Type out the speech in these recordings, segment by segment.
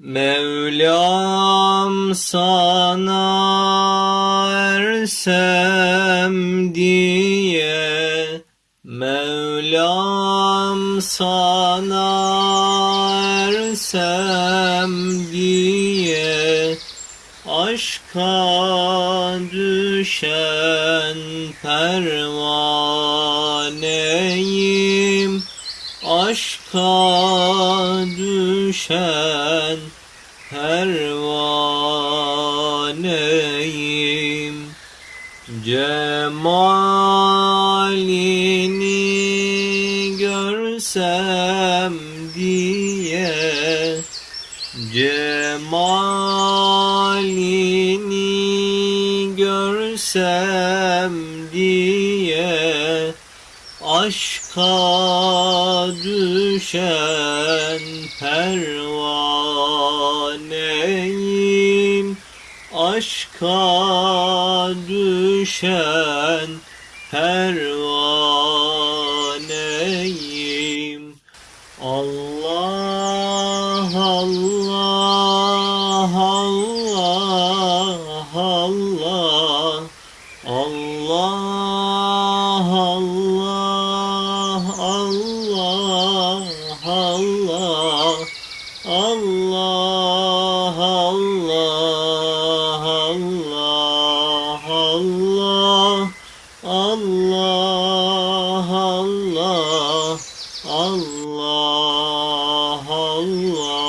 Mevlam sana ersem diye Mevlam sana ersem diye Aşka düşen pervaneyim Aşka düşen pervaneyim. Cemalini görsem diye Cemalini görsem diye Aşka düşen pervaneyim. Aşka düşen pervaneyim. Allah Allah Allah Allah Allah Allah Allah Allah Allah Allah.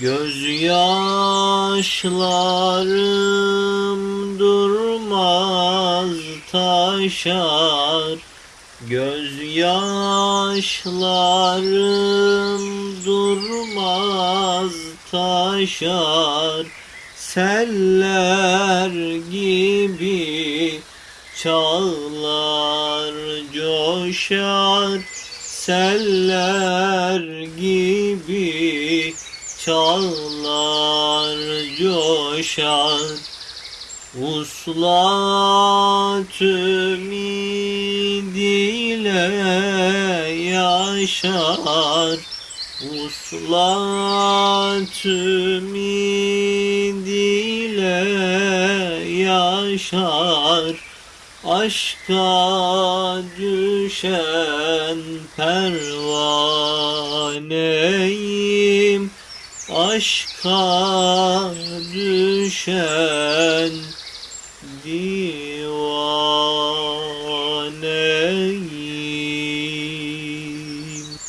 Gözyaşlarım durmaz taşar Gözyaşlarım durmaz taşar Seller gibi çağlar coşar Seller gibi çağlar coşar Uslat ümidiyle yaşar. Uslat ümidiyle yaşar. Aşka düşen pervaneyim Aşka düşen divan.